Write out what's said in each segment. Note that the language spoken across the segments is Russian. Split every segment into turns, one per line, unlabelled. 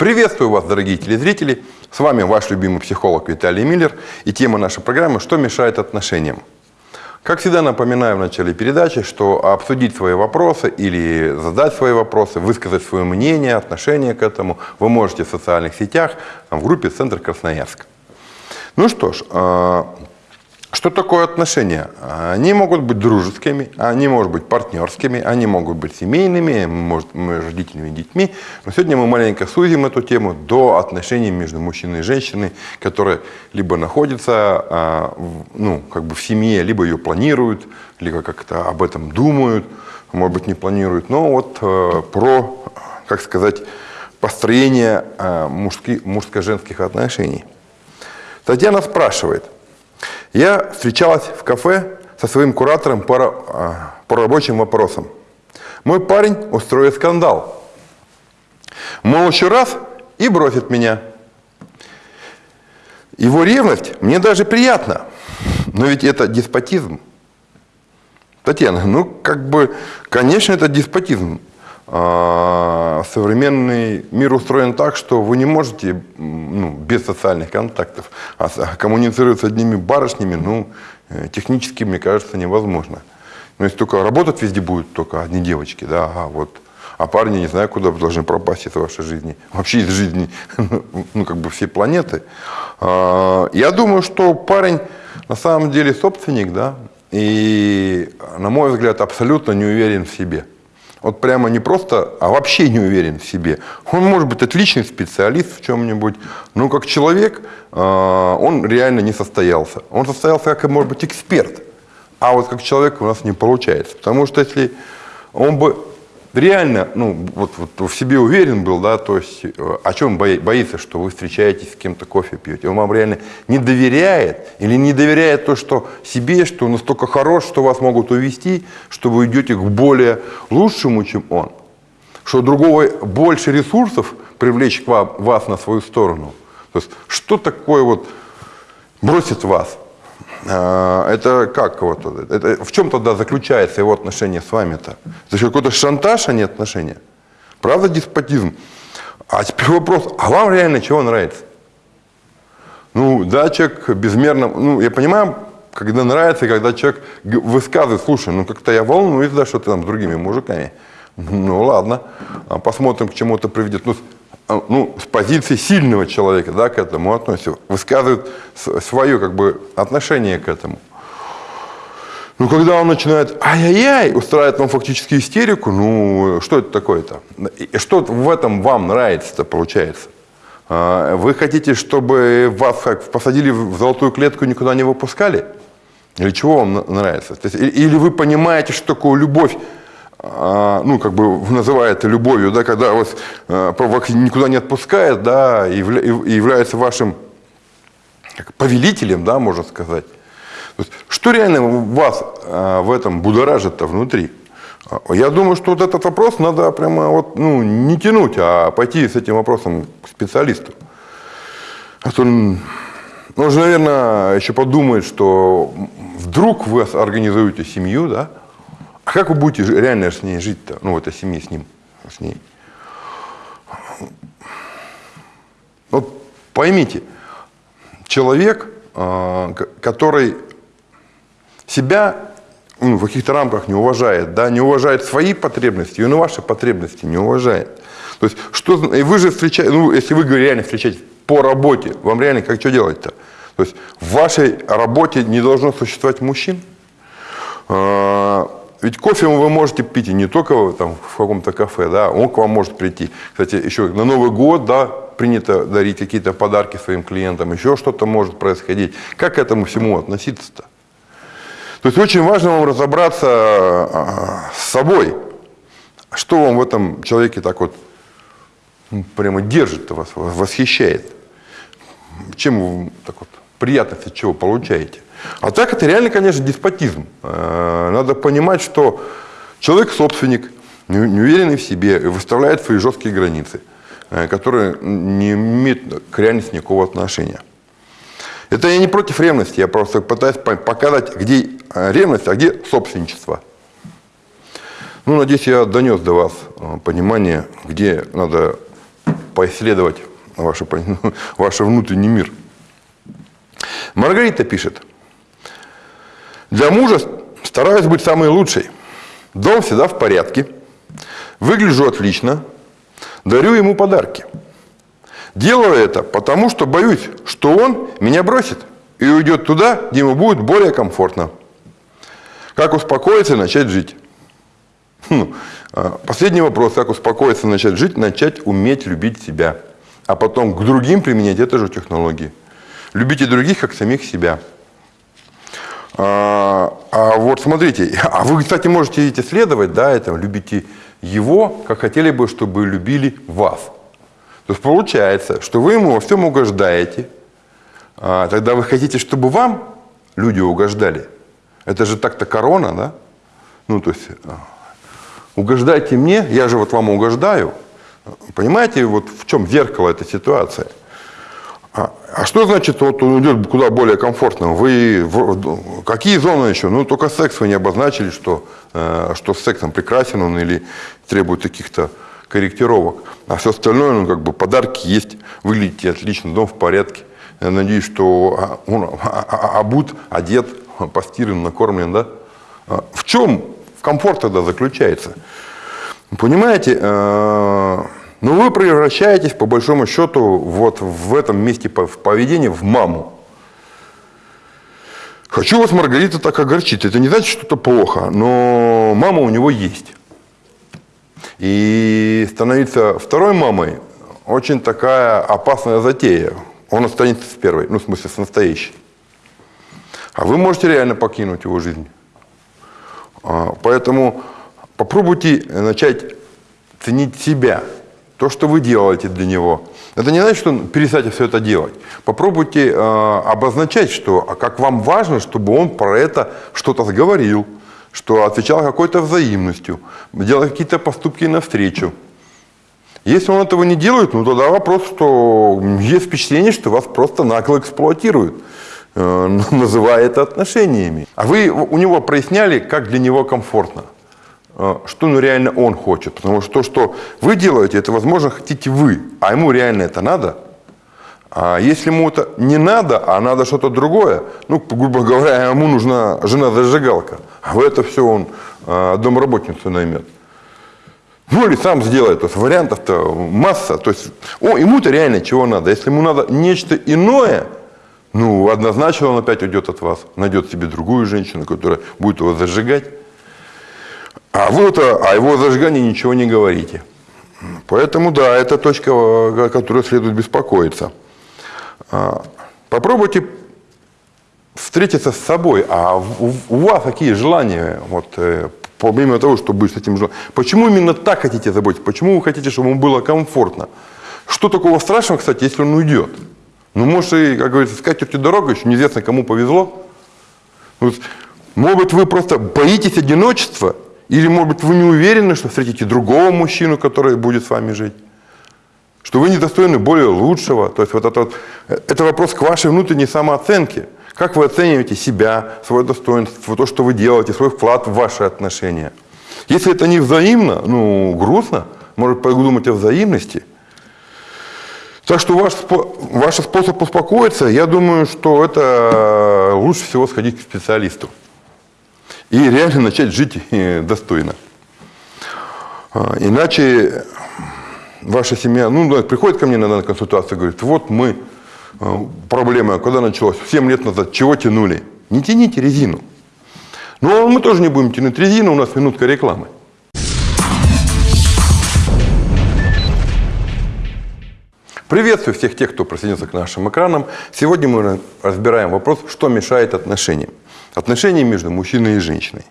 Приветствую вас, дорогие телезрители! С вами ваш любимый психолог Виталий Миллер и тема нашей программы «Что мешает отношениям?». Как всегда напоминаю в начале передачи, что обсудить свои вопросы или задать свои вопросы, высказать свое мнение, отношение к этому вы можете в социальных сетях в группе «Центр Красноярск». Ну что ж, а, что такое отношения? Они могут быть дружескими, они могут быть партнерскими, они могут быть семейными, может, родителями и детьми. Но сегодня мы маленько сузим эту тему до отношений между мужчиной и женщиной, которые либо находятся а, ну, как бы в семье, либо ее планируют, либо как-то об этом думают, может быть, не планируют. Но вот э, про, как сказать, построение э, мужско-женских отношений. Татьяна спрашивает – я встречалась в кафе со своим куратором по, а, по рабочим вопросам. Мой парень устроит скандал. Мол, еще раз и бросит меня. Его ревность мне даже приятна. Но ведь это деспотизм. Татьяна, ну как бы, конечно, это деспотизм. А, современный мир устроен так, что вы не можете ну, без социальных контактов а коммуницировать с одними барышнями, ну, э, технически, мне кажется, невозможно. Но если только работать везде будут только одни девочки, да, а вот а парни не знаю, куда должны пропасть из вашей жизни, вообще из жизни, ну, как бы всей планеты. А, я думаю, что парень на самом деле собственник, да, и, на мой взгляд, абсолютно не уверен в себе. Вот прямо не просто, а вообще не уверен в себе. Он может быть отличный специалист в чем-нибудь, но как человек а, он реально не состоялся. Он состоялся как, может быть, эксперт. А вот как человек у нас не получается. Потому что если он бы реально ну, вот, вот в себе уверен был, да, то есть э, о чем боится, что вы встречаетесь с кем-то, кофе пьете, он вам реально не доверяет или не доверяет то, что себе, что он настолько хорош, что вас могут увести, что вы идете к более лучшему, чем он, что другого больше ресурсов привлечь к вам, вас на свою сторону. То есть что такое вот бросит вас? А, это как вот, это, в чем тогда заключается его отношение с вами-то? За счет какой-то шантаж, а не отношения? Правда деспотизм? А теперь вопрос, а вам реально чего нравится? Ну, да, человек безмерно, ну, я понимаю, когда нравится, когда человек высказывает, слушай, ну, как-то я волнуюсь, да, что ты там с другими мужиками. Ну, ладно, а посмотрим, к чему это приведет. Ну, ну, с позиции сильного человека да, к этому относится, высказывает свое как бы, отношение к этому. Ну, когда он начинает ай-яй-яй, устраивает вам фактически истерику, ну, что это такое-то? Что в этом вам нравится-то, получается? А, вы хотите, чтобы вас как, посадили в золотую клетку и никуда не выпускали? Или чего вам нравится? Есть, или вы понимаете, что такое любовь а, ну, как бы называя это любовью, да, когда вас э, никуда не отпускает, да, и является вашим повелителем, да, можно сказать. Что реально вас а, в этом будоражит-то внутри? А, я думаю, что вот этот вопрос надо прямо вот, ну, не тянуть, а пойти с этим вопросом к специалисту. А то же, наверное, еще подумает, что вдруг вы организуете семью, да, а как вы будете реально с ней жить-то? Ну, в этой семье с ним, с ней. Вот поймите, человек, а, который себя ну, в каких-то рамках не уважает, да, не уважает свои потребности, он и ваши потребности не уважает. То есть, что, и вы же встречаете, ну, если вы реально встречаетесь по работе, вам реально как что делать-то? То есть, в вашей работе не должно существовать мужчин, а, ведь кофе вы можете пить и не только там, в каком-то кафе, да, он к вам может прийти. Кстати, еще на Новый год, да, принято дарить какие-то подарки своим клиентам, еще что-то может происходить. Как к этому всему относиться-то? То есть очень важно вам разобраться а, с собой. Что вам в этом человеке так вот ну, прямо держит вас, восхищает? Чем вы так вот приятность от чего получаете? А так это реально, конечно, деспотизм. Э, надо понимать, что человек собственник, не уверенный в себе, выставляет свои жесткие границы, э, которые не имеют к реальности никакого отношения. Это я не против ревности, я просто пытаюсь показать, где э, ревность, а где собственничество. Ну, надеюсь, я донес до вас понимание, где надо поисследовать ваш, ваш внутренний мир. Маргарита пишет. Для мужа стараюсь быть самой лучшей. Дом всегда в порядке. Выгляжу отлично. Дарю ему подарки. Делаю это потому, что боюсь, что он меня бросит и уйдет туда, где ему будет более комфортно. Как успокоиться и начать жить? Ну, последний вопрос. Как успокоиться и начать жить? Начать уметь любить себя. А потом к другим применять эту же технологии. Любите других, как самих себя. А, а вот смотрите, а вы, кстати, можете ведь исследовать, да, это, любите его, как хотели бы, чтобы любили вас. То есть получается, что вы ему во всем угождаете, а, тогда вы хотите, чтобы вам люди угождали. Это же так-то корона, да? Ну, то есть, а, угождайте мне, я же вот вам угождаю. Понимаете, вот в чем зеркало этой ситуации? А, а что значит, вот он идет куда более комфортно? Вы, в, какие зоны еще? Ну, только секс вы не обозначили, что, э, что с сексом прекрасен он или требует каких-то корректировок. А все остальное, ну, как бы подарки есть, выглядите отлично, дом в порядке. Я надеюсь, что а, он обут, одет, постиран, накормлен, да? А в чем комфорт тогда заключается? Понимаете, э, но вы превращаетесь, по большому счету, вот в этом месте в поведении в маму. Хочу вас, Маргарита, так огорчить. Это не значит, что это плохо, но мама у него есть. И становиться второй мамой очень такая опасная затея. Он останется с первой, ну, в смысле, с настоящей. А вы можете реально покинуть его жизнь. А, поэтому попробуйте начать ценить себя – то, что вы делаете для него. Это не значит, что перестаньте все это делать. Попробуйте э, обозначать, что, а как вам важно, чтобы он про это что-то говорил, что отвечал какой-то взаимностью, делал какие-то поступки навстречу. Если он этого не делает, ну тогда вопрос, что есть впечатление, что вас просто нагло эксплуатируют, э, называя это отношениями. А вы у него проясняли, как для него комфортно. А, что ну реально он хочет. Потому что то, что вы делаете, это, возможно, хотите вы, а ему реально это надо. А если ему это не надо, а надо что-то другое, ну, грубо говоря, ему нужна жена-зажигалка, а в это все он а, домработницу наймет. Ну или сам сделает, то есть вариантов-то масса. То есть о, ему-то реально чего надо. Если ему надо нечто иное, ну однозначно он опять уйдет от вас, найдет себе другую женщину, которая будет его зажигать. А вы -то, о его зажигании ничего не говорите. Поэтому, да, это точка, о которой следует беспокоиться. А, попробуйте встретиться с собой. А у вас какие желания, вот, э, помимо того, чтобы быть с этим желанием? Почему именно так хотите заботиться? Почему вы хотите, чтобы ему было комфортно? Что такого страшного, кстати, если он уйдет? Ну, может, и, как говорится, с катертью дорога, еще неизвестно, кому повезло. Может быть, вы просто боитесь одиночества или, может быть, вы не уверены, что встретите другого мужчину, который будет с вами жить? Что вы недостойны более лучшего? То есть вот это, вот, это вопрос к вашей внутренней самооценке. Как вы оцениваете себя, свое достоинство, то, что вы делаете, свой вклад в ваши отношения? Если это не взаимно, ну, грустно, может подумать о взаимности. Так что ваш, ваш способ успокоиться, я думаю, что это лучше всего сходить к специалисту и реально начать жить э, достойно. А, иначе ваша семья, ну, приходит ко мне на консультацию, говорит, вот мы, э, проблема, когда началось, 7 лет назад, чего тянули? Не тяните резину. Ну, а мы тоже не будем тянуть резину, у нас минутка рекламы. Приветствую всех тех, кто присоединился к нашим экранам. Сегодня мы разбираем вопрос, что мешает отношениям отношения между мужчиной и женщиной.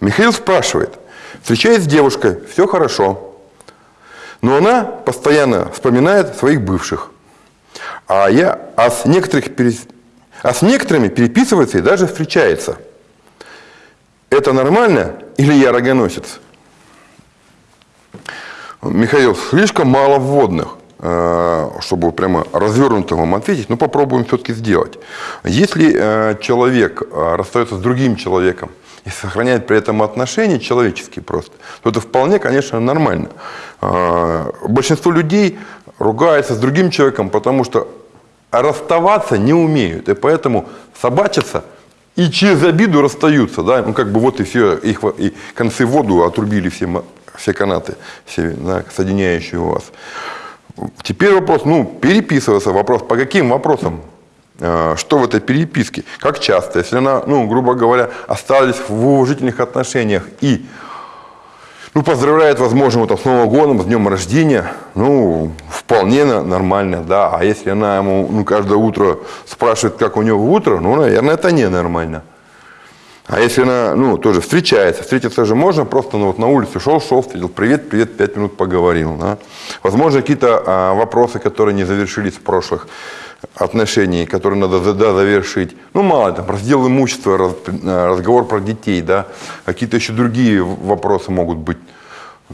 Михаил спрашивает, встречаясь с девушкой, все хорошо, но она постоянно вспоминает своих бывших, а, я, а, с, некоторых, а с некоторыми переписывается и даже встречается. Это нормально или я рогоносец? Михаил, слишком мало вводных. Чтобы прямо развернуто вам ответить, но попробуем все-таки сделать. Если человек расстается с другим человеком и сохраняет при этом отношения человеческие просто, то это вполне, конечно, нормально. Большинство людей ругаются с другим человеком, потому что расставаться не умеют. И поэтому собачатся и через обиду расстаются. Да? Ну, как бы вот и все, их и концы воду отрубили все, все канаты, все, да, соединяющие вас. Теперь вопрос, ну, переписываться, вопрос, по каким вопросам? Э, что в этой переписке? Как часто? Если она, ну, грубо говоря, остались в уважительных отношениях и ну, поздравляет, возможно, там, с Новым годом, с днем рождения, ну, вполне нормально, да. А если она ему ну, каждое утро спрашивает, как у него утро, ну, наверное, это ненормально. А если она, ну, тоже встречается, встретиться же можно, просто ну, вот на улице шел, шел, встретил, привет, привет, пять минут поговорил. Да? Возможно, какие-то а, вопросы, которые не завершились в прошлых отношений, которые надо да, завершить. Ну, мало там, раздел имущества, раз, а, разговор про детей, да, какие-то еще другие вопросы могут быть.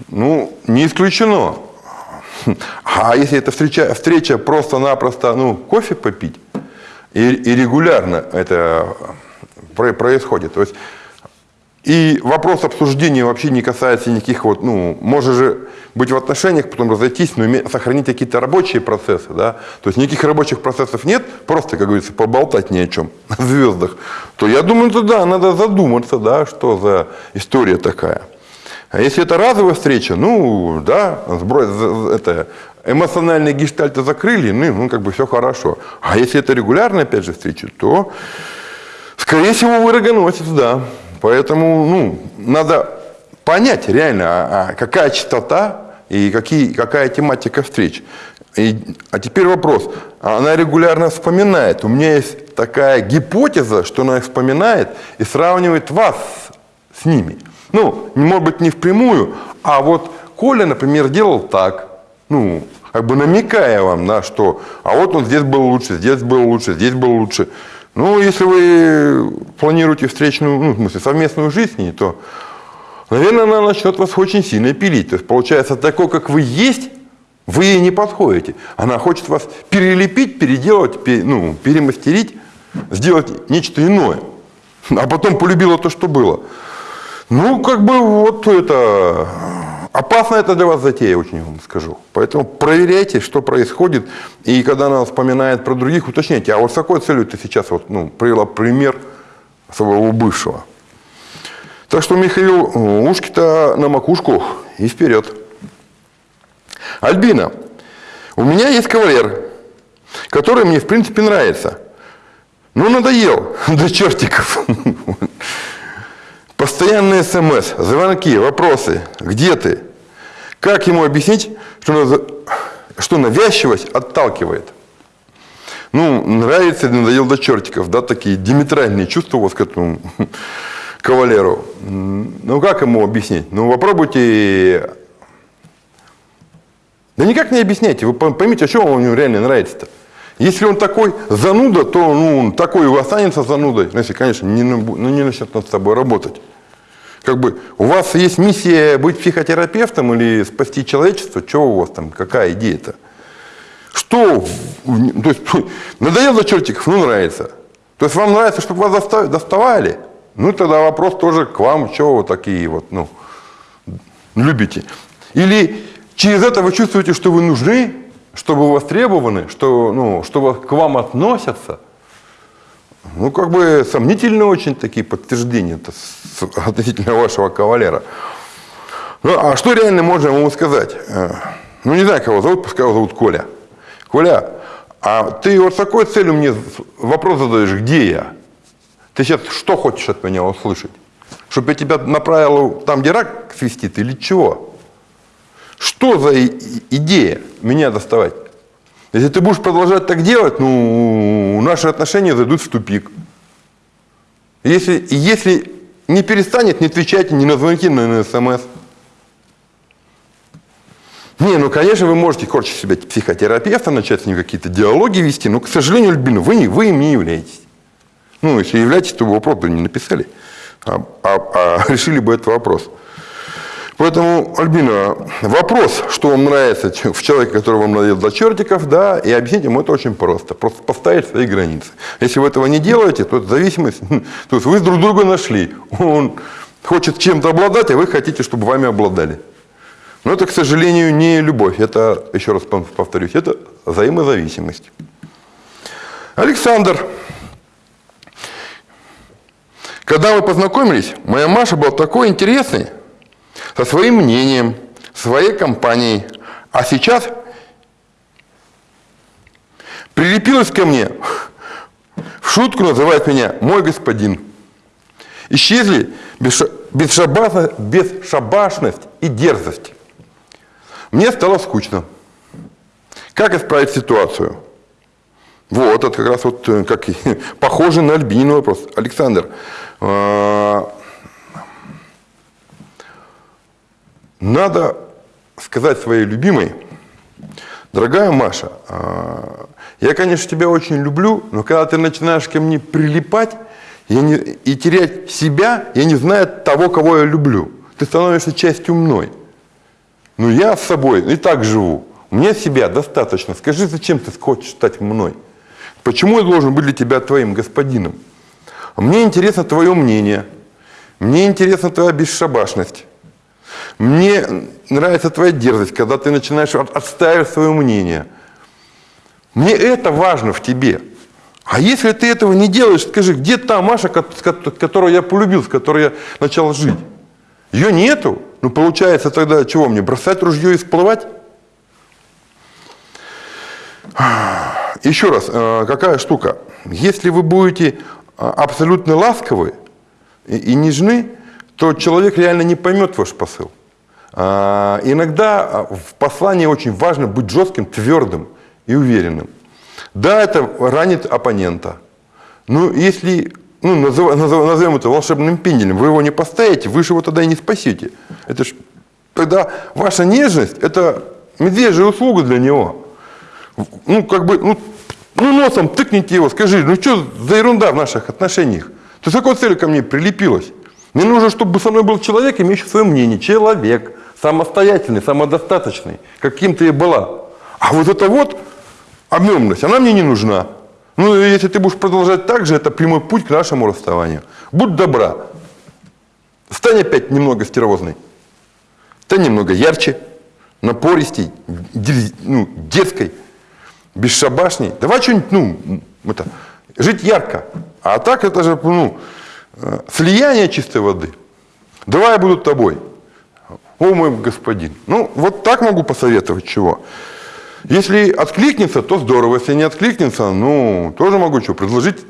Ну, не исключено. А если эта встреча, встреча просто-напросто, ну, кофе попить, и, и регулярно это происходит. То есть, и вопрос обсуждения вообще не касается никаких вот, ну, может же быть в отношениях, потом разойтись, но сохранить какие-то рабочие процессы, да, то есть никаких рабочих процессов нет, просто, как говорится, поболтать ни о чем, о звездах, то я думаю, что да, надо задуматься, да, что за история такая. А если это разовая встреча, ну, да, сброс, это, эмоциональные гештальты закрыли, ну, ну, как бы все хорошо. А если это регулярная, опять же, встреча, то Скорее всего, вы рогоносец, да. Поэтому ну, надо понять реально, а, а какая частота и какие, какая тематика встреч. И, а теперь вопрос. Она регулярно вспоминает. У меня есть такая гипотеза, что она вспоминает и сравнивает вас с ними. Ну, может быть, не впрямую, а вот Коля, например, делал так. Ну, как бы намекая вам на что. А вот он здесь был лучше, здесь был лучше, здесь был лучше. Ну, если вы планируете встречную, ну, в смысле, совместную жизнь, то, наверное, она начнет вас очень сильно пилить. То есть, получается, такой, как вы есть, вы ей не подходите. Она хочет вас перелепить, переделать, ну, перемастерить, сделать нечто иное. А потом полюбила то, что было. Ну, как бы вот это Опасно это для вас затея, очень вам скажу. Поэтому проверяйте, что происходит. И когда она вспоминает про других, уточняйте, а вот с какой целью ты сейчас вот, ну, привела пример своего бывшего. Так что, Михаил, ушки-то на макушку и вперед. Альбина, у меня есть кавалер, который мне, в принципе, нравится. Ну, надоел до чертиков. Постоянные смс, звонки, вопросы. Где ты? Как ему объяснить, что, что навязчивость отталкивает? Ну, нравится, надоел до чертиков, да, такие диметральные чувства у вас к этому кавалеру. Ну, как ему объяснить? Ну, попробуйте... Да никак не объясняйте, вы поймите, что он ему реально нравится-то. Если он такой зануда, то ну, такой и останется занудой, ну, если, конечно, не, ну, не начнет над собой работать как бы у вас есть миссия быть психотерапевтом или спасти человечество, что у вас там, какая идея-то? Что? То есть, надоело чертиков, ну нравится. То есть вам нравится, чтобы вас доставали? Ну тогда вопрос тоже к вам, что вы такие вот, ну, любите. Или через это вы чувствуете, что вы нужны, что вы востребованы, что, ну, что к вам относятся – ну, как бы сомнительные очень такие подтверждения относительно вашего кавалера. Ну, а что реально можно ему сказать? Э, ну, не знаю, кого зовут, пускай его зовут Коля. Коля, а ты вот с такой целью мне вопрос задаешь, где я? Ты сейчас что хочешь от меня услышать? Чтобы я тебя направил там, где рак свистит, или чего? Что за идея меня доставать? Если ты будешь продолжать так делать, ну, наши отношения зайдут в тупик. Если, если не перестанет, не отвечайте ни на звонки, ни на смс. Не, ну, конечно, вы можете корчить себя психотерапевта, начать с ним какие-то диалоги вести, но, к сожалению, Альбина, вы, не, вы им не являетесь. Ну, если являетесь, то вы вопрос бы не написали, а, а, а решили бы этот вопрос. Поэтому, Альбина, вопрос, что вам нравится в человеке, который вам надел до чертиков, да, и объяснить ему это очень просто. Просто поставить свои границы. Если вы этого не делаете, то это зависимость, то есть вы друг друга нашли. Он хочет чем-то обладать, а вы хотите, чтобы вами обладали. Но это, к сожалению, не любовь. Это, еще раз повторюсь, это взаимозависимость. Александр. Когда мы познакомились, моя Маша была такой интересной, со своим мнением, своей компанией. А сейчас прилепилась ко мне, в шутку называет меня «мой господин». Исчезли бесшабашность и дерзость. Мне стало скучно. Как исправить ситуацию? Вот, это как раз вот э, как, похоже на Альбинин вопрос. Александр, э, надо сказать своей любимой, дорогая Маша, э, я, конечно, тебя очень люблю, но когда ты начинаешь ко мне прилипать я не, и терять себя, я не знаю того, кого я люблю. Ты становишься частью мной. Ну, я с собой и так живу. У меня себя достаточно. Скажи, зачем ты хочешь стать мной? Почему я должен быть для тебя твоим господином? Мне интересно твое мнение. Мне интересна твоя бесшабашность. Мне нравится твоя дерзость, когда ты начинаешь отстаивать свое мнение. Мне это важно в тебе. А если ты этого не делаешь, скажи, где та Маша, которую я полюбил, с которой я начал жить? Ее нету. Ну, получается тогда чего мне, бросать ружье и всплывать? Еще раз, э, какая штука? Если вы будете э, абсолютно ласковы и нежны, то человек реально не поймет ваш посыл. А, иногда э, в послании очень важно быть жестким, твердым и уверенным. Да, это ранит оппонента. Но если ну, назов, назов, назовем это волшебным пенделем, вы его не поставите, вы же его тогда и не спасете. Это ж, тогда ваша нежность – это медвежья услуга для него. Ну, как бы, ну, ну, носом тыкните его, скажи, ну что за ерунда в наших отношениях? Ты с какой целью ко мне прилепилась? Мне нужно, чтобы со мной был человек, имеющий свое мнение. Человек, самостоятельный, самодостаточный, каким ты и была. А вот это вот объемность, она мне не нужна. Ну, если ты будешь продолжать так же, это прямой путь к нашему расставанию. Будь добра. Стань опять немного стервозной. Стань немного ярче, напористей, ну, детской, бесшабашней. Давай что-нибудь, ну, это, жить ярко. А так это же, ну, э, слияние чистой воды. Давай я буду тобой. О, мой господин. Ну, вот так могу посоветовать чего. Если откликнется, то здорово. Если не откликнется, ну, тоже могу что предложить.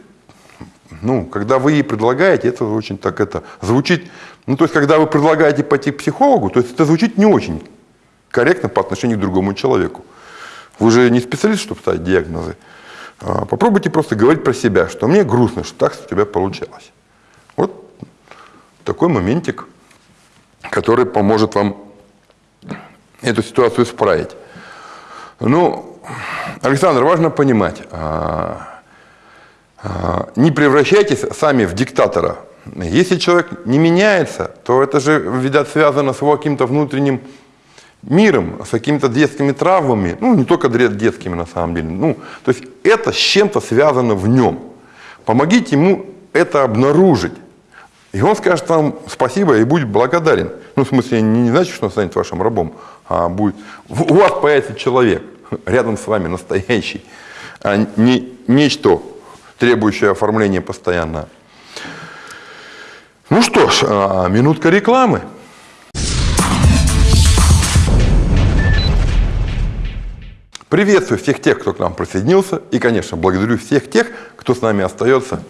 Ну, когда вы ей предлагаете, это очень так это звучит. Ну, то есть, когда вы предлагаете пойти к психологу, то есть это звучит не очень корректно по отношению к другому человеку. Вы же не специалист, чтобы ставить диагнозы. А попробуйте просто говорить про себя, что мне грустно, что так у тебя получалось. Вот такой моментик, который поможет вам эту ситуацию исправить. Ну, Александр, важно понимать, а, а, не превращайтесь сами в диктатора. Если человек не меняется, то это же, видать, связано с его каким-то внутренним миром, с какими-то детскими травмами, ну, не только детскими на самом деле, ну, то есть это с чем-то связано в нем. Помогите ему это обнаружить. И он скажет вам спасибо и будет благодарен. Ну, в смысле, не, значит, что он станет вашим рабом, а будет... У вас появится человек рядом с вами настоящий, а не нечто, требующее оформления постоянно. Ну что ж, а, минутка рекламы. Приветствую всех тех, кто к нам присоединился. И, конечно, благодарю всех тех, кто с нами остается.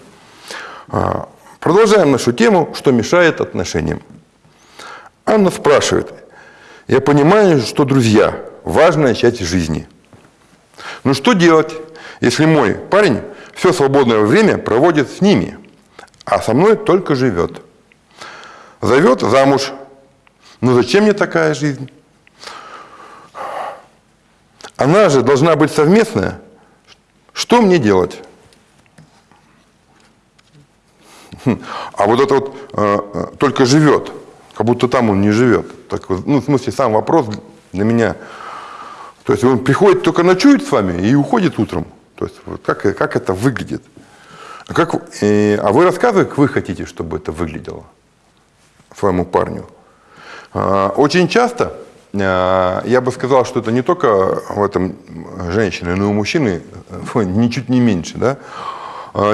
Продолжаем нашу тему, что мешает отношениям. Анна спрашивает, я понимаю, что друзья – важная часть жизни. Но что делать, если мой парень все свободное время проводит с ними, а со мной только живет? Зовет замуж. Ну зачем мне такая жизнь? Она же должна быть совместная. Что мне делать? А вот это вот э, э, только живет как будто там он не живет. Так, ну, в смысле, сам вопрос для меня. То есть он приходит, только ночует с вами и уходит утром. То есть вот как, как это выглядит? А, как, э, а вы рассказываете, как вы хотите, чтобы это выглядело своему парню? А, очень часто э, я бы сказал, что это не только в этом женщины, но и у мужчины э, ничуть не меньше, да, э,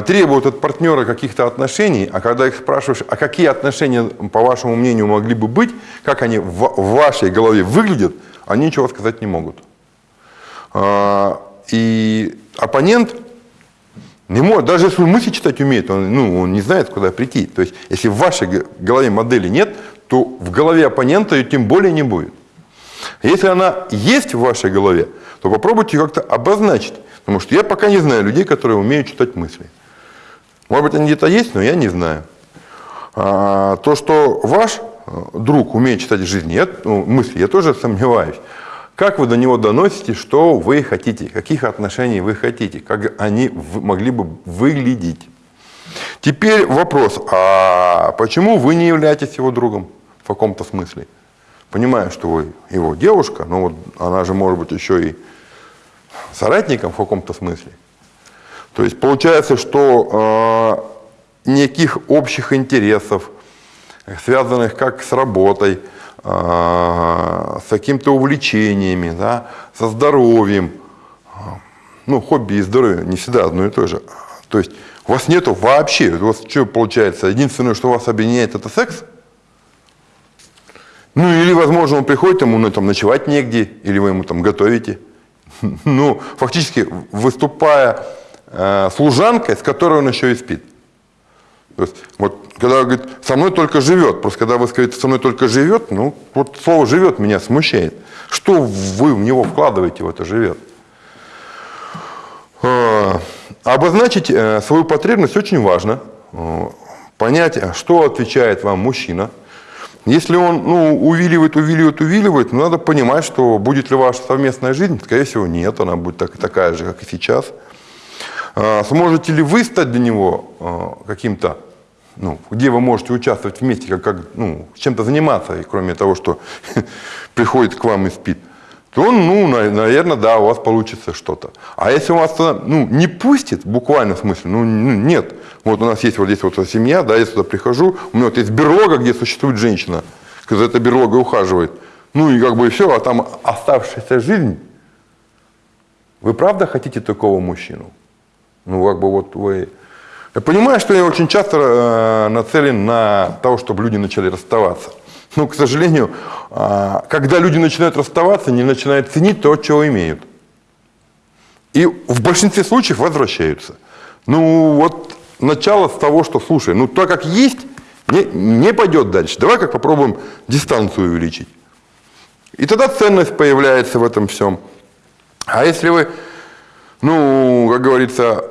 требуют от партнера каких-то отношений, а когда их спрашиваешь, а какие отношения, по вашему мнению, могли бы быть, как они в вашей голове выглядят, они ничего сказать не могут. И оппонент не может, даже если он мысли читать умеет, он, ну, он не знает, куда прийти. То есть, если в вашей голове модели нет, то в голове оппонента ее тем более не будет. Если она есть в вашей голове, то попробуйте как-то обозначить. Потому что я пока не знаю людей, которые умеют читать мысли. Может быть, они где-то есть, но я не знаю. А, то, что ваш э, друг умеет читать жизни, я, ну, мысли, я тоже сомневаюсь. Как вы до него доносите, что вы хотите, каких отношений вы хотите, как они могли бы выглядеть. Теперь вопрос, а почему вы не являетесь его другом в каком-то смысле? Понимаю, что вы его девушка, но вот она же может быть еще и соратником в каком-то смысле. То есть получается, что э, никаких общих интересов, связанных как с работой, а, с какими-то увлечениями, да, со здоровьем. Ну, хобби и здоровье не всегда одно и то же. То есть у вас нету вообще, у вас что получается, единственное, что вас объединяет, это секс? Ну, или, возможно, он приходит, ему ну, там, ночевать негде, или вы ему там готовите. Ну, фактически, выступая э, служанкой, с которой он еще и спит. То есть, вот, когда говорит, со мной только живет, просто когда вы скажете, со мной только живет, ну, вот слово живет меня смущает. Что вы в него вкладываете в это живет? А, обозначить э, свою потребность очень важно. Э, понять, что отвечает вам мужчина. Если он ну, увиливает, увиливает, увиливает, ну, надо понимать, что будет ли ваша совместная жизнь. Скорее всего, нет, она будет так, такая же, как и сейчас. А, сможете ли вы стать для него а, каким-то, ну, где вы можете участвовать вместе, как, как ну, чем-то заниматься, и кроме того, что приходит к вам и спит, то, ну, наверное, да, у вас получится что-то. А если у вас ну, не пустит, буквально в смысле, ну, ну, нет. Вот у нас есть вот здесь вот семья, да, я сюда прихожу, у меня вот есть берлога, где существует женщина, когда эта берлога ухаживает. Ну и как бы все, а там оставшаяся жизнь. Вы правда хотите такого мужчину? Ну, как бы вот вы... Я понимаю, что я очень часто э, нацелен на то, чтобы люди начали расставаться. Но, к сожалению, э, когда люди начинают расставаться, они начинают ценить то, чего имеют. И в большинстве случаев возвращаются. Ну, вот начало с того, что, слушай, ну, то, как есть, не, не пойдет дальше. Давай как попробуем дистанцию увеличить. И тогда ценность появляется в этом всем. А если вы ну, как говорится,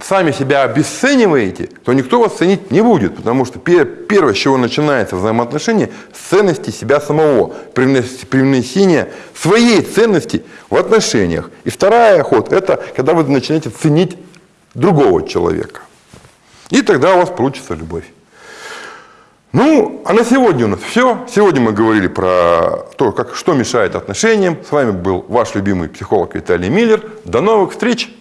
сами себя обесцениваете, то никто вас ценить не будет, потому что первое, с чего начинается взаимоотношение, с ценности себя самого, привнесение своей ценности в отношениях. И вторая ход – это когда вы начинаете ценить другого человека. И тогда у вас получится любовь. Ну, а на сегодня у нас все. Сегодня мы говорили про то, как, что мешает отношениям. С вами был ваш любимый психолог Виталий Миллер. До новых встреч!